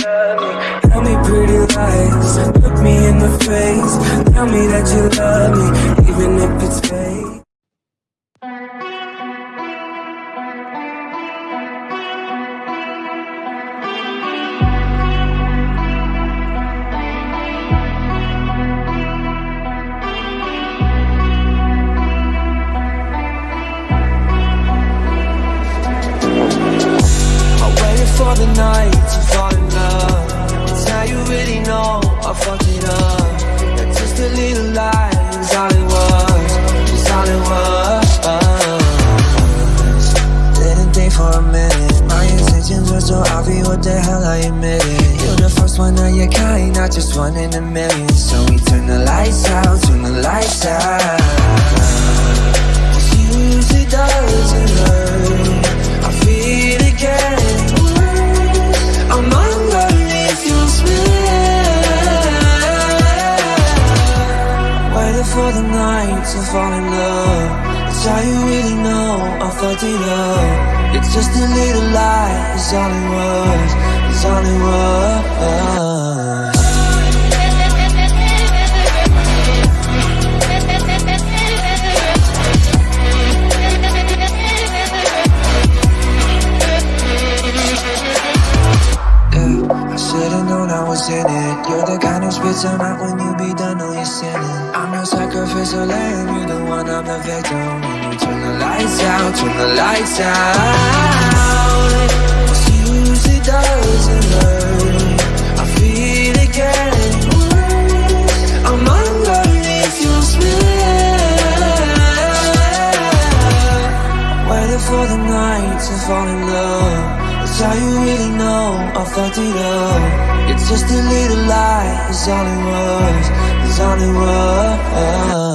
Tell me pretty lies, look me in the face. Tell me that you love me, even if it's fake. For the night intentions were so obvious. What the hell I admitted? You're the first one of your kind, not just one in a million. So we turn the lights out, turn the lights out. Doesn't hurt. I feel again. I'm underneath your for the night to fall in love. It's how you really know I fucked it up. It's just a little lie. It's all it was. It's all it was. Yeah, I should've known I was in it. You're the kind who spits out when you be done, know you're sinning. Your sacrificial lamb, you the one, I'm the victim. When you turn the lights out, turn the lights out. Cause usually doesn't hurt. I feel again. I'm underneath your spell. Waiting for the night to fall in love. It's how you really know I fucked it up. It's just a little lie. It's all it was. All it was.